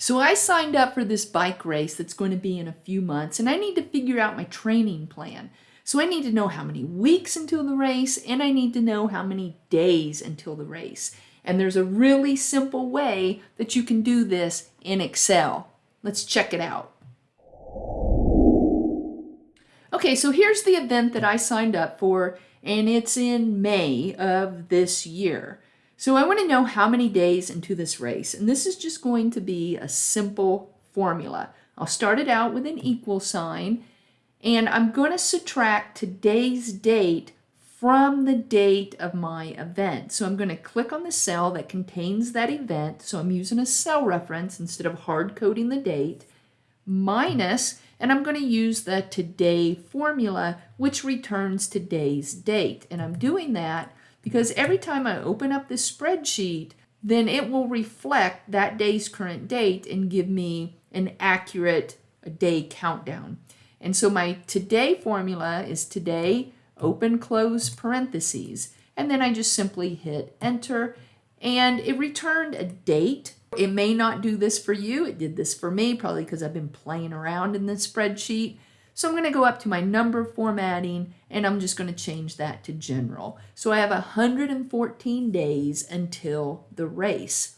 So I signed up for this bike race that's going to be in a few months and I need to figure out my training plan. So I need to know how many weeks until the race and I need to know how many days until the race. And there's a really simple way that you can do this in Excel. Let's check it out. Okay, so here's the event that I signed up for and it's in May of this year. So I want to know how many days into this race, and this is just going to be a simple formula. I'll start it out with an equal sign, and I'm going to subtract today's date from the date of my event. So I'm going to click on the cell that contains that event, so I'm using a cell reference instead of hard coding the date, minus, and I'm going to use the today formula, which returns today's date. And I'm doing that because every time I open up this spreadsheet, then it will reflect that day's current date and give me an accurate day countdown. And so my today formula is today, open, close parentheses. And then I just simply hit enter and it returned a date. It may not do this for you. It did this for me, probably because I've been playing around in this spreadsheet. So I'm going to go up to my number formatting and I'm just going to change that to general. So I have 114 days until the race.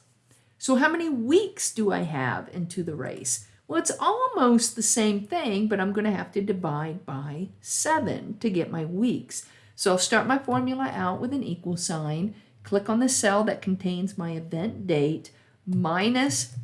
So how many weeks do I have into the race? Well, it's almost the same thing, but I'm going to have to divide by 7 to get my weeks. So I'll start my formula out with an equal sign, click on the cell that contains my event date, minus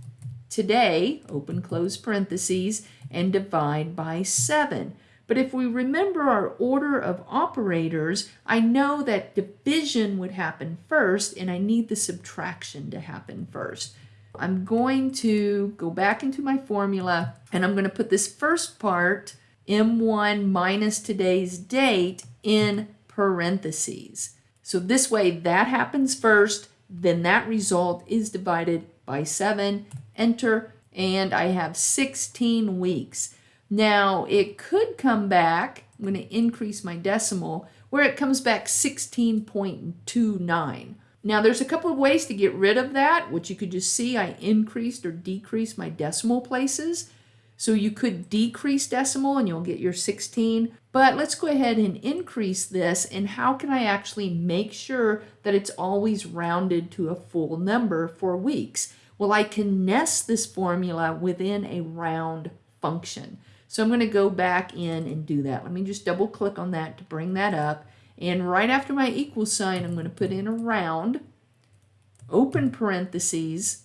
today, open close parentheses, and divide by 7. But if we remember our order of operators, I know that division would happen first and I need the subtraction to happen first. I'm going to go back into my formula and I'm going to put this first part, M1 minus today's date, in parentheses. So this way that happens first, then that result is divided by 7, enter, and I have 16 weeks. Now it could come back, I'm going to increase my decimal, where it comes back 16.29. Now there's a couple of ways to get rid of that, which you could just see I increased or decreased my decimal places. So you could decrease decimal and you'll get your 16, but let's go ahead and increase this and how can I actually make sure that it's always rounded to a full number for weeks? Well, I can nest this formula within a round function. So I'm going to go back in and do that. Let me just double click on that to bring that up. And right after my equal sign, I'm going to put in a round, open parentheses,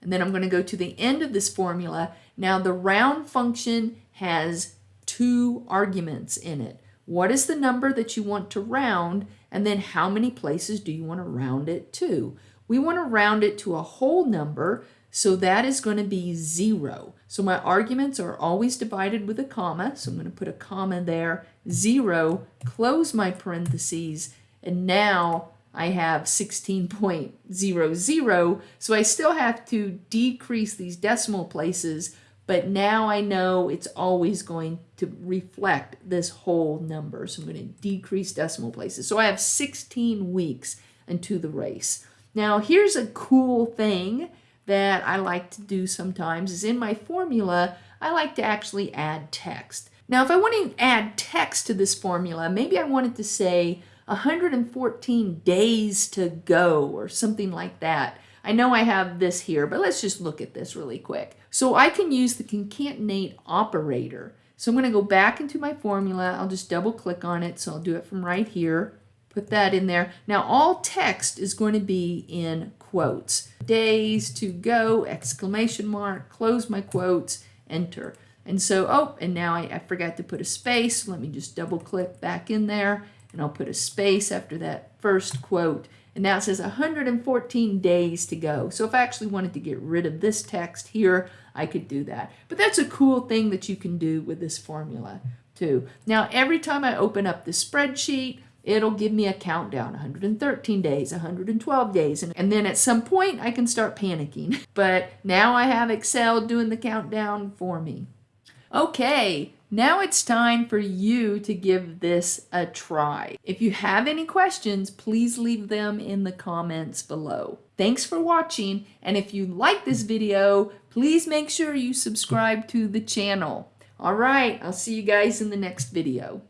and then I'm going to go to the end of this formula. Now the round function has two arguments in it. What is the number that you want to round? And then how many places do you want to round it to? We want to round it to a whole number, so that is going to be 0. So my arguments are always divided with a comma, so I'm going to put a comma there, 0, close my parentheses, and now I have 16.00, so I still have to decrease these decimal places, but now I know it's always going to reflect this whole number. So I'm going to decrease decimal places. So I have 16 weeks into the race. Now here's a cool thing that I like to do sometimes is in my formula, I like to actually add text. Now if I want to add text to this formula, maybe I wanted to say 114 days to go or something like that. I know I have this here, but let's just look at this really quick. So I can use the concatenate operator. So I'm going to go back into my formula. I'll just double click on it. So I'll do it from right here put that in there. Now all text is going to be in quotes. Days to go, exclamation mark, close my quotes, enter. And so, oh, and now I, I forgot to put a space. Let me just double click back in there and I'll put a space after that first quote. And now it says 114 days to go. So if I actually wanted to get rid of this text here, I could do that. But that's a cool thing that you can do with this formula too. Now, every time I open up the spreadsheet, it'll give me a countdown 113 days 112 days and, then at some point I can start panicking but now I have Excel doing the countdown for me okay now it's time for you to give this a try if you have any questions please leave them in the comments below Thanks for watching, and if you like this video, please make sure you subscribe to the channel. All right, I'll see you guys in the next video.